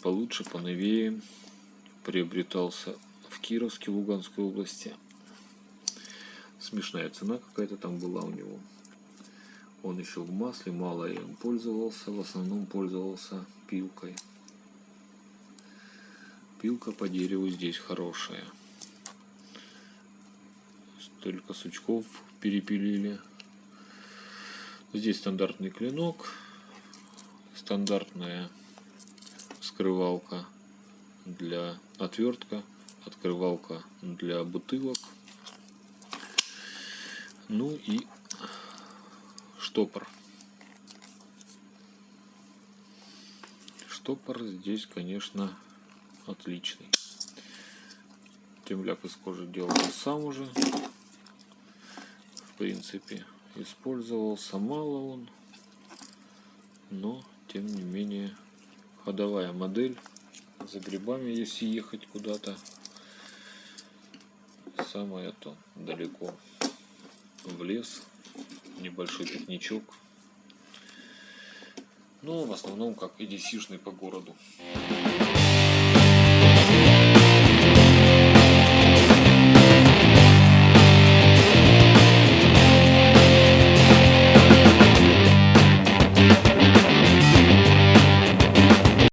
получше, поновее. Приобретался в Кировске, Луганской области. Смешная цена какая-то там была у него. Он еще в масле, мало им пользовался, в основном пользовался пилкой. Пилка по дереву здесь хорошая. Столько сучков перепилили. Здесь стандартный клинок, стандартная скрывалка для отвертка, открывалка для бутылок, ну и штопор. Штопор здесь, конечно, отличный. Темляк из кожи делал сам уже. В принципе, использовался мало он, тем не менее ходовая модель за грибами, если ехать куда-то, самое то далеко в лес, небольшой пикничок. Но в основном как EDC-шный по городу.